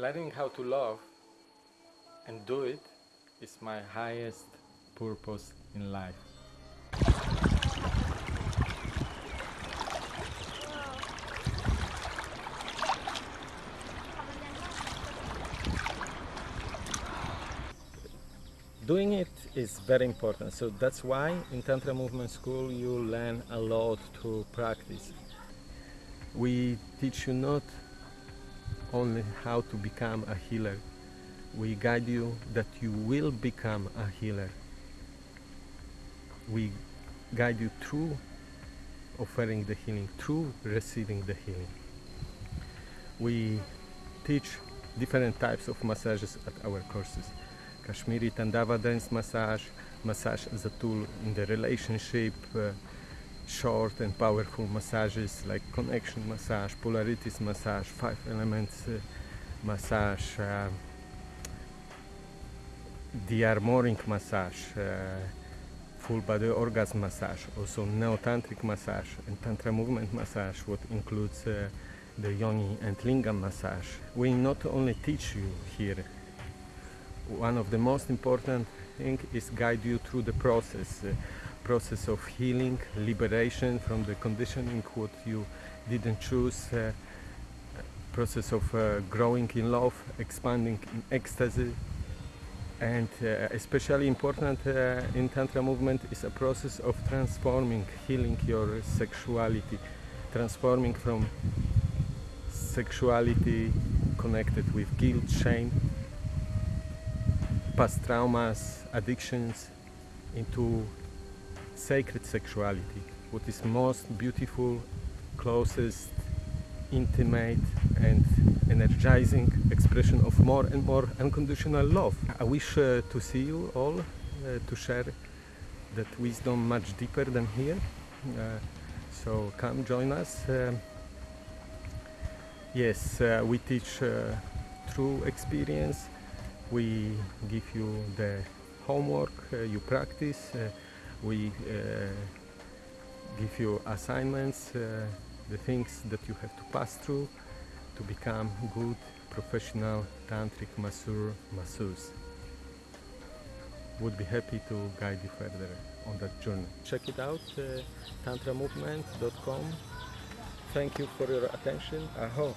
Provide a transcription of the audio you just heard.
learning how to love and do it is my highest purpose in life. Doing it is very important, so that's why in Tantra Movement School you learn a lot to practice. We teach you not only how to become a healer, we guide you that you will become a healer. We guide you through offering the healing, through receiving the healing. We teach different types of massages at our courses. Kashmiri Tandava dance massage, massage as a tool in the relationship, uh, short and powerful massages like connection massage, polarities massage, five elements uh, massage, uh, de-armoring massage, uh, full body orgasm massage, also neo-tantric massage and tantra movement massage, what includes uh, the yoni and lingam massage. We not only teach you here, one of the most important thing is guide you through the process. Process of healing, liberation from the conditioning what you didn't choose, uh, process of uh, growing in love, expanding in ecstasy, and uh, especially important uh, in Tantra movement is a process of transforming, healing your sexuality, transforming from sexuality connected with guilt, shame, past traumas, addictions into sacred sexuality, what is most beautiful, closest, intimate and energizing expression of more and more unconditional love. I wish uh, to see you all, uh, to share that wisdom much deeper than here. Uh, so come join us. Uh, yes, uh, we teach uh, through experience. We give you the homework, you practice. We give you assignments the things that you have to pass through to become good professional tantric masseur masseuse. Would be happy to guide you further on that journey. Check it out uh, tantramovement.com thank you for your attention. Aho